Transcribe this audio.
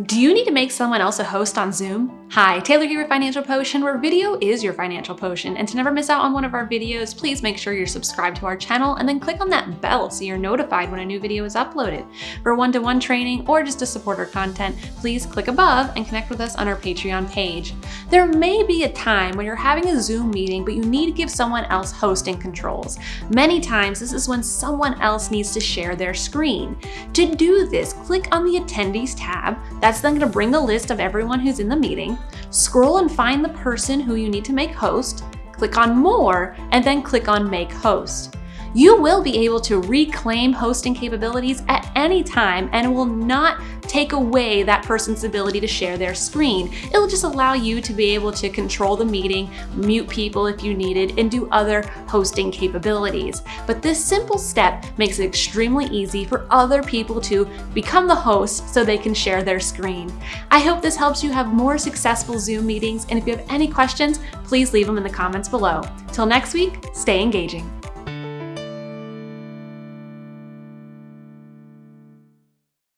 Do you need to make someone else a host on Zoom? Hi, Taylor here with Financial Potion, where video is your financial potion. And to never miss out on one of our videos, please make sure you're subscribed to our channel and then click on that bell so you're notified when a new video is uploaded. For one-to-one -one training or just to support our content, please click above and connect with us on our Patreon page. There may be a time when you're having a Zoom meeting, but you need to give someone else hosting controls. Many times, this is when someone else needs to share their screen. To do this, click on the Attendees tab, that's then gonna bring the list of everyone who's in the meeting. Scroll and find the person who you need to make host, click on More, and then click on Make Host. You will be able to reclaim hosting capabilities at any time and will not take away that person's ability to share their screen. It'll just allow you to be able to control the meeting, mute people if you needed, and do other hosting capabilities. But this simple step makes it extremely easy for other people to become the host so they can share their screen. I hope this helps you have more successful Zoom meetings, and if you have any questions, please leave them in the comments below. Till next week, stay engaging.